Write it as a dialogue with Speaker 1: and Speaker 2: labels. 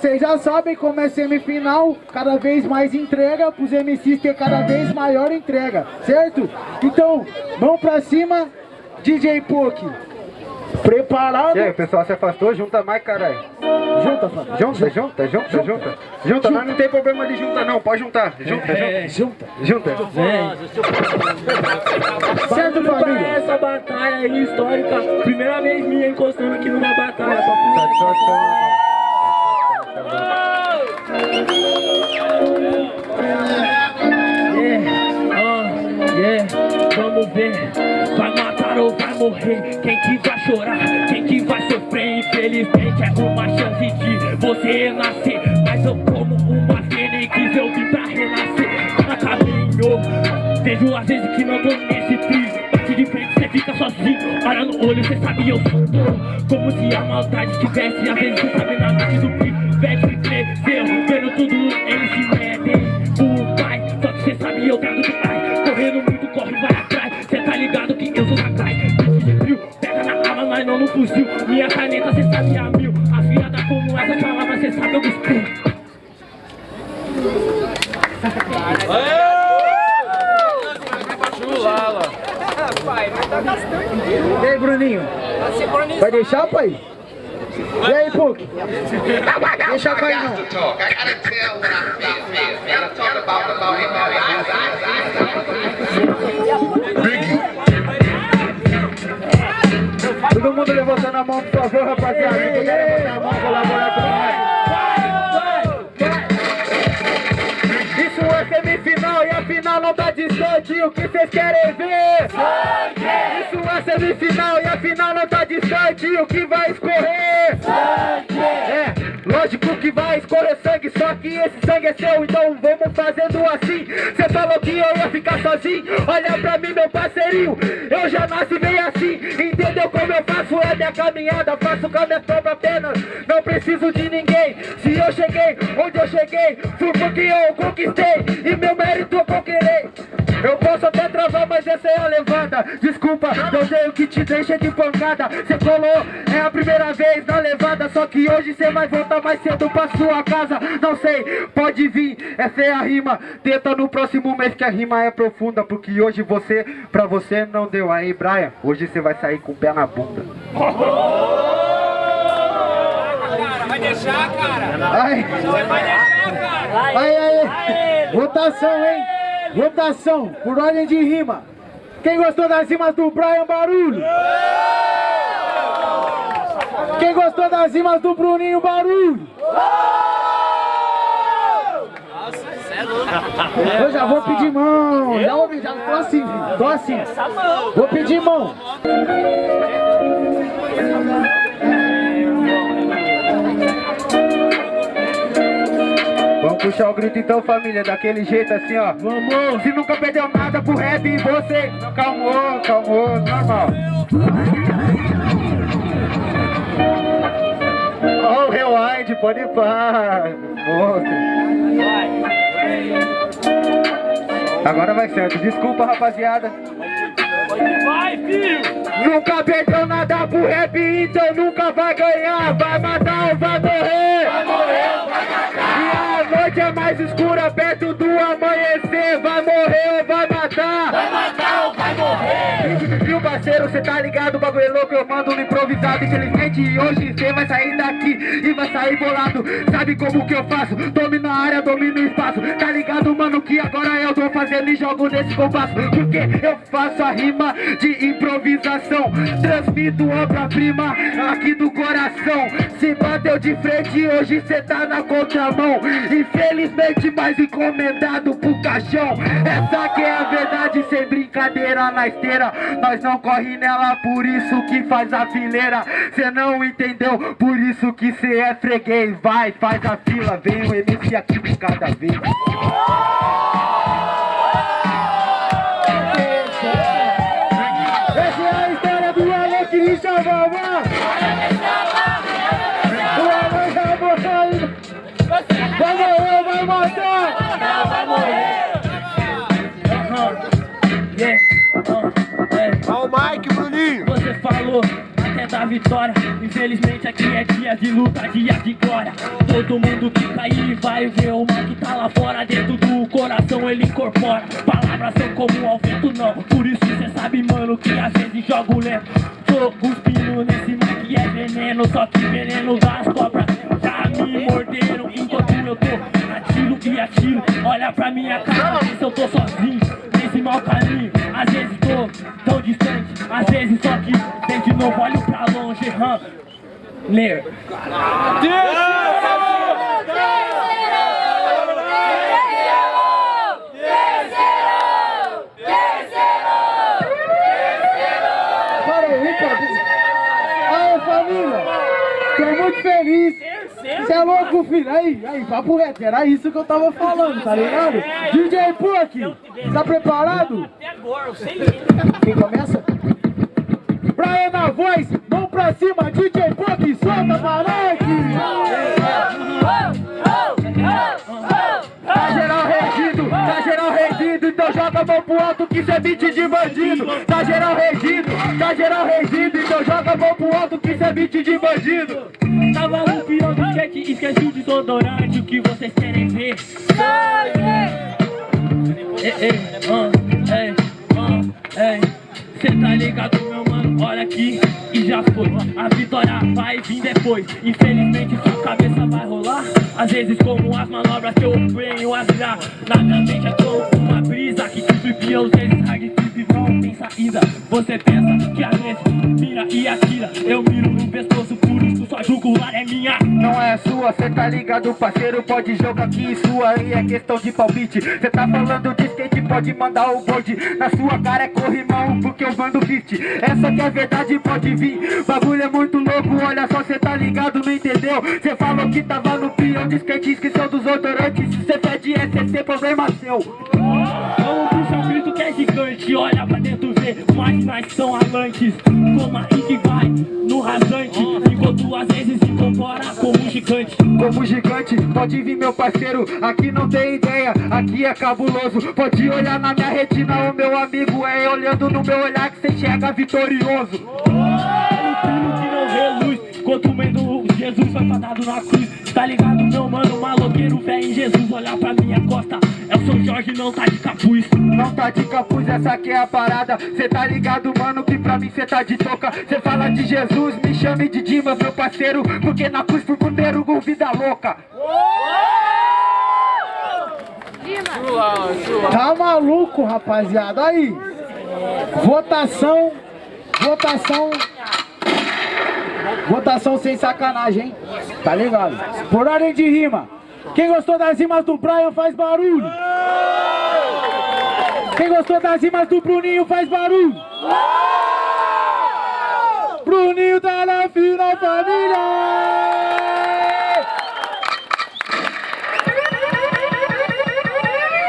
Speaker 1: Vocês já sabem como é semifinal, cada vez mais entrega, pros MCs ter cada vez maior entrega, certo? Então, vamos pra cima, DJ Poke. Preparado?
Speaker 2: E aí, o pessoal se afastou, junta mais, caralho.
Speaker 1: Junta, Fábio.
Speaker 2: Junta, junta, junta, junta. Junta, mas não tem problema de juntar não, pode juntar. Junta,
Speaker 1: É, junta.
Speaker 2: junta. Junta.
Speaker 1: Certo,
Speaker 3: Pra
Speaker 1: família?
Speaker 3: essa batalha aí histórica, primeira vez minha encostando aqui numa batalha.
Speaker 2: Satisfação.
Speaker 3: Vai matar ou vai morrer? Quem que vai chorar? Quem que vai sofrer? Infelizmente é uma chance de você nascer. Mas eu como uma fênix, eu vim pra renascer. Na caminho, vejo às vezes que não tô nesse trilho. Bate de frente, cê fica sozinho. Olha no olho, cê sabe eu sou Como se a maldade tivesse. Às vezes cê sabe na mente do pivete palavra, cê sabe eu gostei.
Speaker 1: E aí, Bruninho? Vai deixar, pai? E aí, Puck? Deixa cair, não.
Speaker 2: Todo mundo levantando a mão, por favor, rapaziada. Quem puder levantar a mão, colaborar com e a final não tá distante. O que vocês querem ver? Isso é semifinal e a final não tá distante. O que vai escorrer? É, lógico que vai escorrer sangue, só que esse sangue é seu, então vamos fazendo assim. Você falou que eu ia ficar sozinho, olha pra mim, meu parceirinho. Eu já nasci bem assim, entendeu como eu faço? É minha caminhada, faço com a minha própria perna, não preciso de ninguém. Eu cheguei foi porque eu conquistei e meu mérito eu conquerei. Eu posso até travar, mas essa é a levada. Desculpa, não sei o que te deixa de pancada. Cê colou, é a primeira vez na levada. Só que hoje cê vai voltar mais cedo pra sua casa. Não sei, pode vir, essa é a rima. Tenta no próximo mês que a rima é profunda. Porque hoje você, pra você não deu. Aí, Brian, hoje você vai sair com o pé na bunda.
Speaker 4: Vai deixar, cara?
Speaker 1: Ai,
Speaker 4: Vai deixar, cara?
Speaker 1: ai, ai. Votação, hein? Votação, por ordem de rima. Quem gostou das rimas do Brian Barulho? Quem gostou das rimas do Bruninho Barulho? Eu já vou pedir mão, já pedir, já tô assim, tô assim. Vou pedir mão.
Speaker 2: Puxar o grito então, família, daquele jeito assim, ó.
Speaker 3: Vamos!
Speaker 2: Se nunca perdeu nada pro rap, você. Não, calmou, calmou, normal. Ó, o rewind, pode ir. Agora vai certo. Desculpa, rapaziada.
Speaker 3: Vai, filho!
Speaker 2: Nunca perdeu nada pro rap, então nunca vai ganhar. Vai matar ou vai morrer? Viu, parceiro, cê tá ligado? O bagulho é louco, eu mando no improvisado. Infelizmente, hoje cê vai sair daqui e vai sair bolado. Sabe como que eu faço? Domino a área, domino o espaço. Tá ligado, mano, que agora eu tô fazendo e jogo nesse compasso. Porque eu faço a rima de improvisação. Transmito obra-prima aqui do coração. Se bateu de frente, hoje cê tá na contramão. Infelizmente, mais encomendado pro caixão. Essa que é a verdade, sem brincadeira na esteira. Nós não corre por isso que faz a fileira. Cê não entendeu, por isso que cê é freguês. Vai, faz a fila, vem o MC aqui de cada vez.
Speaker 1: Essa é a história do Alô que me
Speaker 3: da vitória. Infelizmente aqui é dia de luta, dia de glória. Todo mundo que cair vai ver o mal que tá lá fora. Dentro do coração ele incorpora. Palavras são como ao vento não. Por isso cê sabe mano que às vezes jogo lento. Tô cuspindo nesse mar que é veneno. Só que veneno das cobras já me morderam. Enquanto eu tô atiro e atiro Olha pra minha cara, se eu tô sozinho Nesse mau caminho, às vezes tô tão distante Às vezes só que vem de novo, olho pra hum. Ler
Speaker 1: feliz. Você é louco, filho. Aí, aí, papo reto. Era isso que eu tava falando, tá ligado? DJ Puck, tá preparado?
Speaker 3: Até agora, eu sei
Speaker 1: Quem começa? Brian na voz, mão pra cima, DJ Puck, solta palanque!
Speaker 2: Tá geral regido, tá geral regido, então joga a mão pro alto que cê é beat de bandido. Tá geral regido, tá geral regido, então joga a mão pro alto que cê é beat de bandido.
Speaker 3: Tava um pirão do chat, esqueci o desodorante, o que vocês querem ver? Ei, ei, ei, ah, ei Cê tá ligado, meu olha aqui e já foi. A vitória vai vir depois. Infelizmente sua cabeça vai rolar. Às vezes como as manobras que eu venho a virar Na minha mente é como uma brisa Que te flipia, os vezes hard flip não tem saída Você pensa que às vezes mira e atira. Eu miro no pescoço, sua jugular é minha
Speaker 2: Não é sua, cê tá ligado, parceiro, pode jogar que isso aí é questão de palpite. Cê tá falando de skate, pode mandar o bonde. Na sua cara é corrimão, porque eu mando 50. Essa que é verdade, pode vir. Bagulho é muito louco, olha só, cê tá ligado, não entendeu? Cê falou que tava no peão de skate, esqueceu dos odorantes. Se cê pede SC, problema seu.
Speaker 3: Vamos puxar um grito que é gigante Olha pra dentro ver, máquinas são alantes Como aí que vai, no rasante. Enquanto às vezes se compara como gigante.
Speaker 2: Como gigante, pode vir meu parceiro, aqui não tem ideia, aqui é cabuloso. Pode olhar na minha retina, o meu amigo é olhando no meu olhar que cê enxerga vitorioso
Speaker 3: vê luz Enquanto o medo, Jesus foi fadado na cruz. Tá ligado meu mano, maloqueiro fé em Jesus. Olhar pra minha costa, é o São Jorge, não tá de capuz.
Speaker 2: Não tá de capuz, essa aqui é a parada. Cê tá ligado mano, que pra mim cê tá de toca. Cê fala de Jesus, me chame de Dimas meu parceiro. Porque na cruz fui puteiro com vida louca.
Speaker 1: Tá maluco, rapaziada? Aí, votação, votação, votação sem sacanagem, hein? Tá ligado? Por ordem de rima. Quem gostou das rimas do Brian faz barulho. Quem gostou das rimas do Bruninho faz barulho. Bruninho tá na final, família!